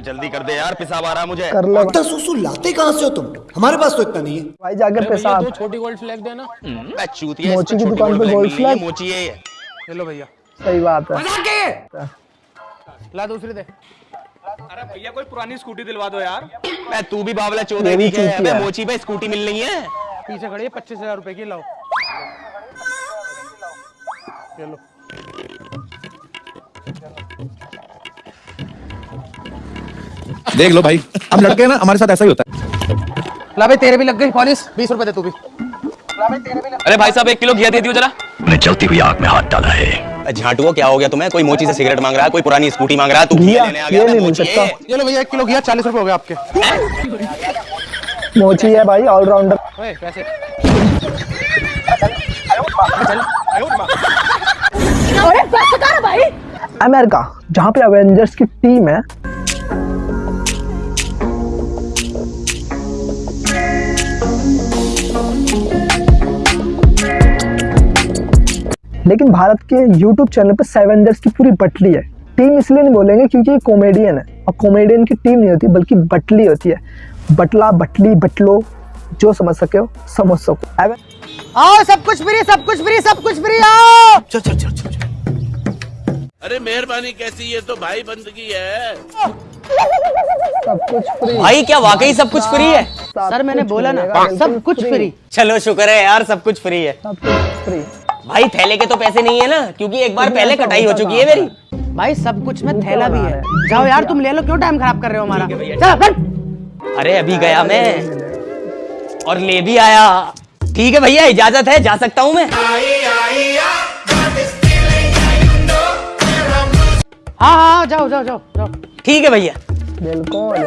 जल्दी कर दे यार पिसाब आ रहा मुझे। कर लो। इतना सुसु लाते कहाँ से हो तुम? हमारे पास तो इतना नहीं है। भाई जाकर पेशाब दो छोटी गोल्ड फ्लैग देना। मैं चूतिया मोची की दुकान पे गोल्ड फ्लैग? मोची है। ले लो भैया। सही बात है। ला दूसरी दे। अरे भैया कोई पुरानी स्कूटी दिलवा दो यार। मैं तू भी बावला चौधरी भी है अबे मोची पे स्कूटी मिल रही है। पीछे खड़ी है पच्चीस हज़ार रुपए की लाओ। ये देख लो भाई। हम लड़के ना हमारे साथ ऐसा ही होता है। ला भाई तेरे भी लग गई पॉलिश बीस रुपए दे तू भी। अरे भाई साहब एक किलो घिया दे दियो जरा। मैंने चलती हुई आग में हाथ डाला है। झाटुओ क्या हो गया तुम्हें? कोई मोची से सिगरेट मांग रहा है कोई पुरानी स्कूटी मांग रहा है तू घिया, लेने आ गया मैं नहीं मोची। सकता। ये लो भैया एक किलो घिया चालीस रुपए हो गए आपके। मोची है भाई ऑलराउंडर ओए पैसे अरे बस कर भाई। अमेरिका जहाँ पे अवेंजर्स की टीम है लेकिन भारत के यूट्यूब चैनल पे सेवेंजर्स की पूरी बटली है। टीम इसलिए नहीं बोलेंगे क्योंकि ये कॉमेडियन है। और कॉमेडियन की टीम नहीं होती बल्कि बटली होती है। बटला बटली बटलो जो समझ सके हो समझ सको। आओ सब कुछ फ्री सब कुछ फ्री सब कुछ फ्री आओ! अरे मेहरबानी कैसी? ये तो भाई बंदगी है। सब कुछ फ्री। भाई क्या वाकई सब कुछ फ्री है? सर मैंने बोला ना सब कुछ फ्री। चलो शुक्र है यार सब कुछ फ्री है। सब कुछ फ्री। भाई थैले के तो पैसे नहीं है ना क्योंकि एक बार पहले कटाई हो चुकी है मेरी। भाई सब कुछ में थैला भी है। जाओ यार तुम ले लो क्यों टाइम खराब कर रहे हो हमारा? चलो अरे अभी गया मैं। और ले भी आया। ठीक है भैया इजाज़त है जा सकता हूँ मैं। हाँ हाँ जाओ जाओ जाओ जाओ। ठीक है भैया। बिल्कुल।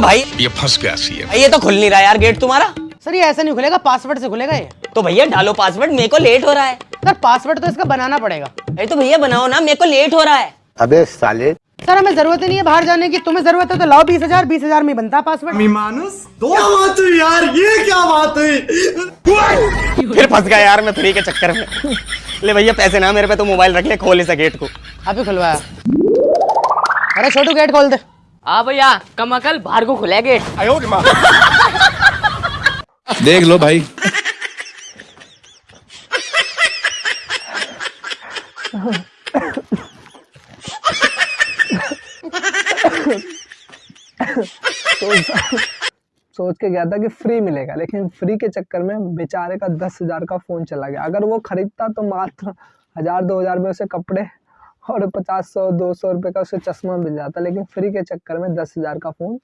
भाई ये फंस गया सी ये तो खुल नहीं रहा यार गेट तुम्हारा। सर ये ऐसा नहीं खुलेगा पासवर्ड से खुलेगा ये। तो भैया डालो पासवर्ड मेरे को लेट हो रहा है। सर पासवर्ड तो इसका बनाना पड़ेगा। अरे तो भैया बनाओ ना मेरे को लेट हो रहा है। अबे साले। सर हमें ज़रूरत ही नहीं है बाहर जाने की। तुम्हें ज़रूरत है तो लाओ बीस हज़ार बीस हज़ार में बनता पासवर्ड क्या बात हुई यार ये क्या बात हुई? फिर फंस गया यार मैं फ्री के चक्कर में। ले भैया पैसे ना मेरे पे तो मोबाइल रख ले खोल इस गेट को। अभी खुलवाया। अरे छोटू गेट खोल दे। हाँ भैया कम अकल बाहर को खुला गेट देख लो भाई सोच सोच के गया था कि फ्री मिलेगा, लेकिन फ्री के चक्कर में बेचारे का दस हज़ार का फ़ोन चला गया। अगर वो खरीदता तो मात्र हज़ार, दो हज़ार में उसे कपड़े और पचास सौ, दो सौ रुपए का उसे चश्मा मिल जाता, लेकिन फ्री के चक्कर में दस हज़ार का फ़ोन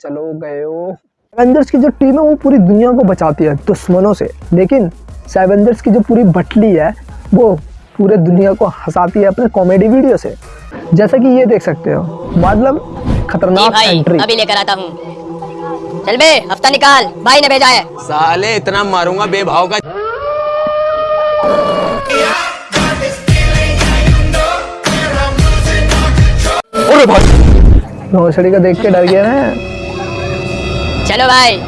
चलो गयो एवेंजर्स की जो टीम है, वो पूरी दुनिया को बचाती है दुश्मनों से। लेकिन सेवेंजर्स की जो पूरी बटली है, वो पूरे दुनिया को हंसाती है अपने कॉमेडी वीडियो से। जैसा कि ये देख सकते हो मतलब खतरनाक भाई एंट्री अभी लेकर आता हूँ। चल बे हफ़्ता निकाल। भाई ने भेजा है। साले इतना मारूँगा बेभाव का। भोसड़ी का देख के डर गया ना चलो भाई।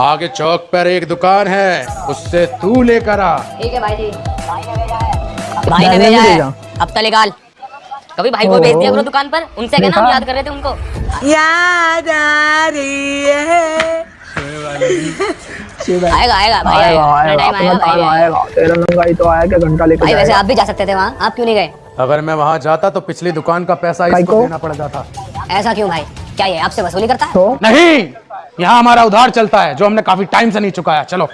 आगे चौक पर एक दुकान है उससे तू लेकर आ। ठीक है भाई जी। भाई भाई ने भेजा। है। भेजा। हफ़्ता निकाल। कभी भाई को भेज दिया करो दुकान पर? उनसे कहना हम याद कर रहे थे उनको? आएगा आएगा भाई आएगा तेरा नंगाई तो आया क्या घंटा लेकर भाई वैसे आप भी जा सकते थे वहाँ। आप क्यों नहीं गए? अगर मैं वहाँ जाता तो पिछली दुकान का पैसा इसको देना पड़ जाता। ऐसा क्यों भाई? क्या ये आपसे वसूली करता है? तो? नहीं! यहाँ हमारा उधार चलता है जो हमने काफ़ी टाइम से नहीं चुकाया। चलो।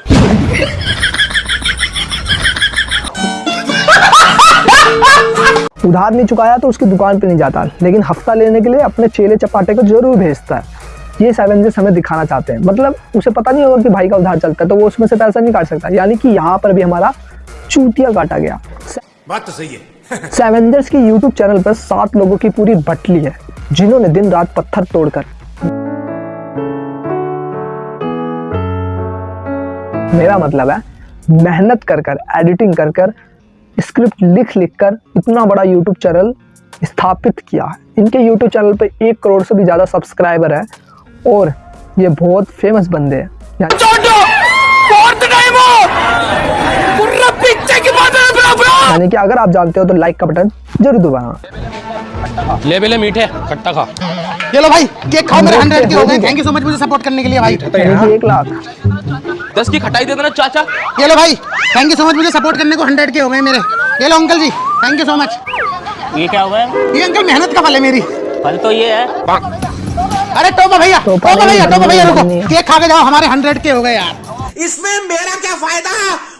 उधार नहीं चुकाया तो उसकी दुकान पे नहीं जाता लेकिन हफ़्ता लेने के लिए अपने चेले चपाटे को ज़रूर भेजता है। ये सेवेंजर्स हमें दिखाना चाहते हैं। मतलब उसे पता नहीं होगा कि भाई का उधार चलता है तो वो उसमें से पैसा नहीं काट सकता। यानी कि यहाँ पर भी हमारा चूतिया काटा गया। बात तो सही है। सेवेंजर्स की यूट्यूब चैनल पर सात लोगों की पूरी बटली है जिन्होंने दिन रात पत्थर तोड़कर। मेरा मतलब है मेहनत कर कर एडिटिंग कर कर स्क्रिप्ट लिख लिख कर इतना बड़ा यूट्यूब चैनल स्थापित किया है। इनके यूट्यूब चैनल पे एक करोड़ से भी ज़्यादा सब्सक्राइबर है और ये बहुत फ़ेमस बंदे हैं। यानी- यानी कि अगर आप जानते हो तो लाइक का बटन ज़रूर दबाना। ले बेले मीठे खट्टा खा। ये लो भाई केक खाओ मेरे हंड्रेड के हो गए। थैंक यू सो मच मुझे सपोर्ट करने के लिए भाई। एक लाख। दस की खटाई दे देना चाचा। ये लो भाई थैंक यू सो मच मुझे सपोर्ट करने को हंड्रेड के हो गए मेरे। ये लो uncle ji thank you so much ये क्या हुआ है? ये अंकल मेहनत का फल है मेरी। फल तो ये है। अरे टोपा भैया टोपा भैया टोपा भैया रुको। केक खा के जाओ हमारे हंड्रेड के हो गए यार। इसमें मेरा क्या फ़ायदा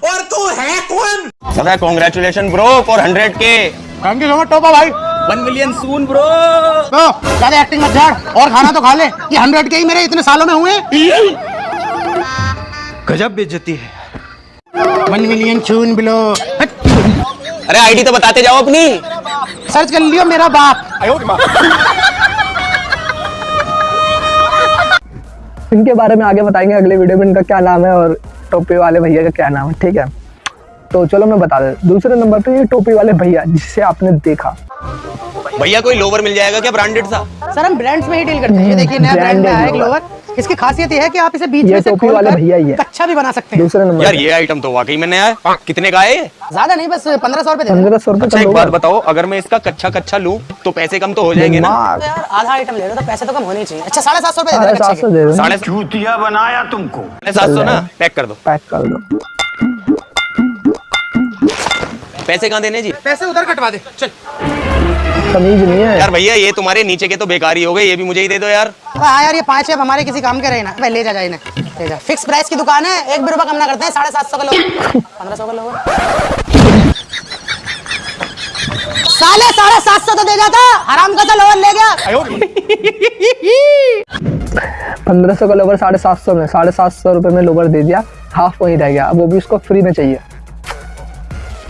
और तू है कौन? दादा congratulation bro for hundred K thank you so much टोपा भाई। वन मिलियन सून ब्रो तो ज़्यादा एक्टिंग मत झाड़ और खाना तो खा ले। ये हंड्रेड के ही मेरे इतने सालों में हुए। गजब बेइज्जती है। वन मिलियन चून बिलो अरे आईडी तो बताते जाओ अपनी। सर्च कर लियो मेरा बाप। इनके बारे में आगे बताएँगे अगले वीडियो में इनका क्या नाम है और टोपी वाले भैया का क्या नाम है ठीक है? तो चलो मैं बता देता दूसरे नंबर पे ये टोपी वाले भैया जिसे आपने देखा। भैया कोई लोवर मिल जाएगा क्या ब्रांडेड सा? सर हम ब्रांड्स में ही डील करते हैं। ये देखिए नया ब्रांड आया एक लोअर। लोअर इसकी खासियत यह है कि आप इसे बीच में से वाले कर भैया ही है। कच्चा भी बना सकते हैं। दूसरे नंबर यार ये आइटम तो वाकई में नया है। कितने का है ज़्यादा नहीं बस पंद्रह सौ रुपए पंद्रह सौ रुपये अच्छा एक बात बताओ अगर मैं इसका कच्चा कच्चा लू तो पैसे कम तो हो जाएँगे ना? तो यार आधा आइटम ले रहे तो पैसे तो कम होने चाहिए। अच्छा साढ़े सात सौ रुपए साढ़े बनाया तुमको। साढ़े सात सौ ना? पैक कर दो। पैक कर दो। पैसे कहाँ देने जी? पैसे उधर कटवा दे। चल। तमीज नहीं है। यार भैया ये तुम्हारे नीचे के तो बेकार ही हो गए ये भी मुझे ही दे दो यार। हाँ यार ये पाँच अब हमारे किसी काम के रहे ना ले जा जा इन्हें। ले जा। फिक्स प्राइस की दुकान है एक भी रुपया कम ना करते हैं साढ़े सात सौ का लोग। पंद्रह सौ का लोग। साले साढ़े सात सौ तो दे जाता हराम का तो लोअर ले गया। पंद्रह सौ का लोवर साढ़े सात सौ में साढ़े सात सौ रुपये में लोवर दे दिया हाफ़ वहीं रह गया अब वो भी उसको फ्री में चाहिए।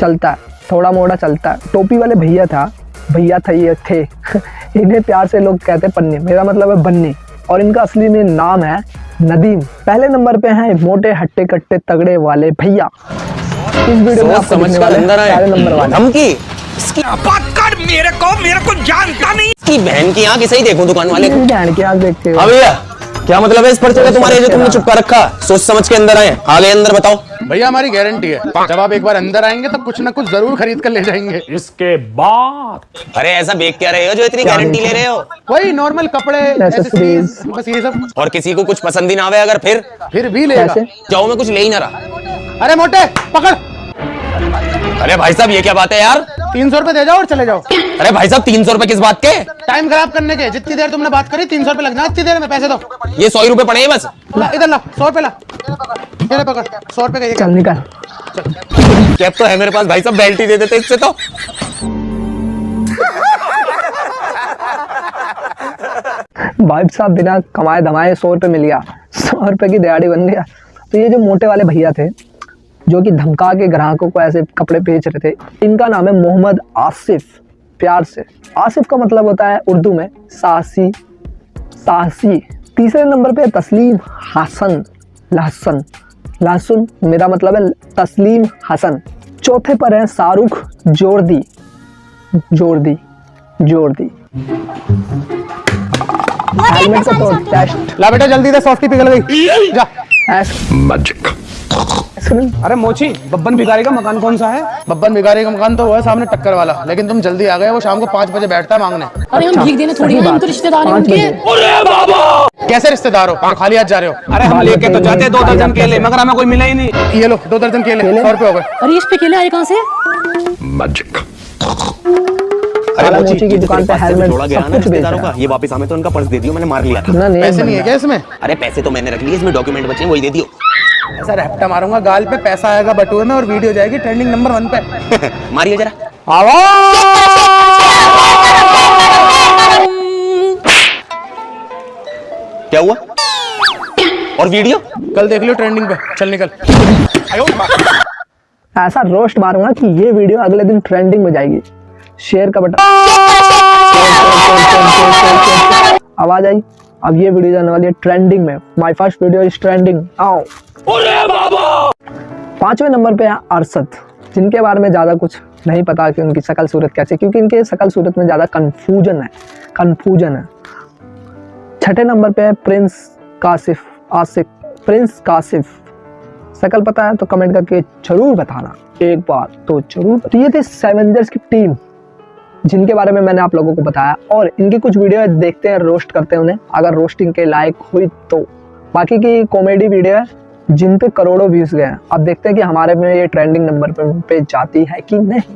चलता है थोड़ा मोड़ा चलता। है टोपी वाले भैया था भैया था ये थे। इन्हें प्यार से लोग कहते हैं पन्नी। मेरा मतलब है बन्नी। और इनका असली में नाम है नदीम। पहले नंबर पे हैं मोटे हट्टे कट्टे तगड़े वाले भैया। इस वीडियो में आपको समझ दिखने कर वाले अंदर आए। पहले नंबर वाले। धमकी। इसकी कर मेरे को मेरे को जानता नहीं। इसकी बहन की आँख इसे ही देखो दुकान वाले को जान के आग देखते हो हाँ भैया। क्या मतलब है इस पर्चे का तुम्हारे जो तुमने चुपका रखा? सोच समझ के अंदर आए। आगे अंदर बताओ। भैया हमारी गारंटी है। जब आप एक बार अंदर आएँगे तो कुछ ना कुछ ज़रूर खरीद कर ले जाएँगे। इसके बाद। अरे ऐसा बेच क्या रहे हो जो इतनी गारंटी ले रहे हो? वही नॉर्मल कपड़े बस ये सब। और किसी को कुछ पसंद ही ना आवे अगर फिर? फिर भी ले जाओ मैं कुछ ले ही ना रहा। अरे मोटे पकड़। अरे भाई साहब ये क्या बात है यार? तीन सौ रुपए दे जाओ और चले जाओ। अरे भाई साहब तीन सौ रुपए किस बात के? टाइम खराब करने के जितनी देर तुमने बात करी तीन सौ रुपए लगना इतनी देर में पैसे दो। ये सौ ही रुपए पड़े बस। ला इधर ला सौ रुपए ला। ये ले पकड़ सौ रुपए का ये चल निकल। कैब तो है मेरे पास भाई साहब बेल्ट ही दे देते इससे तो। भाई साहब बिना कमाए धमाए सौ रुपये मिल गया सौ रुपये की दिहाड़ी बन गया। तो ये जो मोटे वाले भैया थे जो कि धमका के ग्राहकों को ऐसे कपड़े बेच रहे थे। इनका नाम है मोहम्मद आसिफ प्यार से। आसिफ का मतलब होता है उर्दू में साहसी साहसी। तीसरे नंबर पे तस्लीम हसन लहसन। लहसुन मेरा मतलब है तस्लीम हसन। चौथे पर है शाहरुख जोरदी जोरदी जोरदी। हेलमेट का तो टेस्ट ला बेटा जल्दी दे सॉफ्टी पिघल गई। जा। अरे मोची बब्बन भिखारी का मकान कौन सा है? बब्बन भिखारी का मकान तो हुआ है सामने टक्कर वाला लेकिन तुम जल्दी आ गए वो शाम को पाँच बजे बैठता है मांगने। अरे हम भीख देने थोड़ी हम तो रिश्तेदार हैं बजे। कैसे रिश्तेदार हो? खाली हाथ जा रहे हो? अरे हम लेके तो जाते दो दर्जन केले मगर हमें कोई मिला ही नहीं। ये लो दो दर्जन केले सौ रुपए हो गए। अरे इस पे केले आए कहाँ से? काला मोची, की तो दुकान पे हेलमेट जोड़ा गया सब ना कुछ बेच रिश्तेदारों रहा का। ये वापस हमें तो उनका पर्स दे दियो मैंने मार लिया। था पैसे नहीं है क्या इसमें? अरे पैसे तो मैंने रख लिए इसमें डॉक्यूमेंट बचे हैं, वही दे दियो। ऐसा रैप्टा मारूँगा गाल पे पैसा आएगा बटुए में और वीडियो जाएगी ट्रेंडिंग नंबर वन पे। मारिए जरा। क्या हुआ? और वीडियो? कल देख लियो ट्रेंडिंग पे। चल निकल। ऐसा रोस्ट मारूँगा कि ये वीडियो अगले दिन ट्रेंडिंग में जाएगी। शेयर का बटन। आवाज़ आई। अब ये वीडियो जाने वाली है ट्रेंडिंग में। My first video is trending आओ पाँचवें नंबर पे है अरसद जिनके बारे में ज़्यादा कुछ नहीं पता कि उनकी शकल सूरत कैसे, क्योंकि इनके शकल सूरत में ज़्यादा कंफ्यूजन है कंफ्यूजन है। छठे नंबर पे है प्रिंस कासिफ आसिफ प्रिंस कासिफ शकल पता है तो कमेंट करके ज़रूर बताना, एक बार तो ज़रूर। तो ये थे सेवेंजर्स की टीम जिनके बारे में मैंने आप लोगों को बताया और इनकी कुछ वीडियो है, देखते हैं रोस्ट करते हैं उन्हें। अगर रोस्टिंग के लायक हुई तो। बाकी की कॉमेडी वीडियो है जिन पे करोड़ों व्यूज़ गए हैं। अब देखते हैं कि हमारे में ये ट्रेंडिंग नंबर पे जाती है कि नहीं।